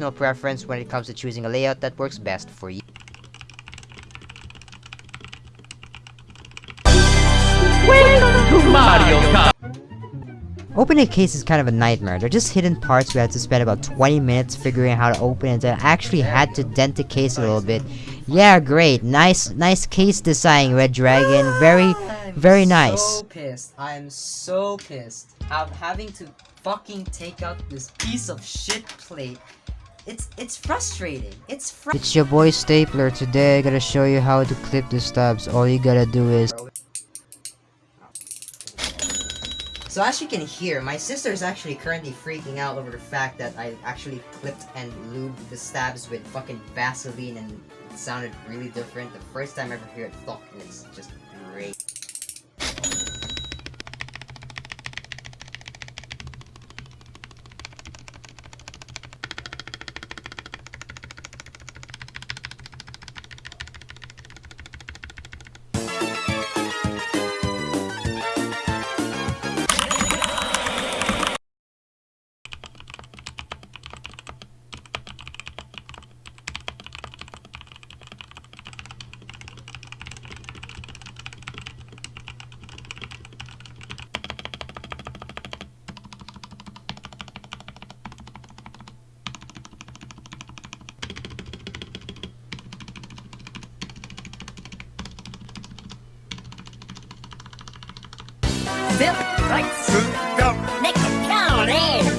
personal preference when it comes to choosing a layout that works best for you. Opening a case is kind of a nightmare. They're just hidden parts we had to spend about 20 minutes figuring out how to open it. I actually had to dent the case a little bit. Yeah, great. Nice, nice case design, Redragon. Very, ah, very nice. I'm so pissed. I'm so pissed. I'm having to fucking take out this piece of shit plate. It's it's frustrating. It's fr- It's your boy Stapler. Today I gotta show you how to clip the stubs. All you gotta do is So as you can hear, my sister is actually currently freaking out over the fact that I actually clipped and lubed the stabs with fucking Vaseline and it sounded really different. The first time I ever hear it fuck and it's just great. Phil, right through the neck of Yo, let's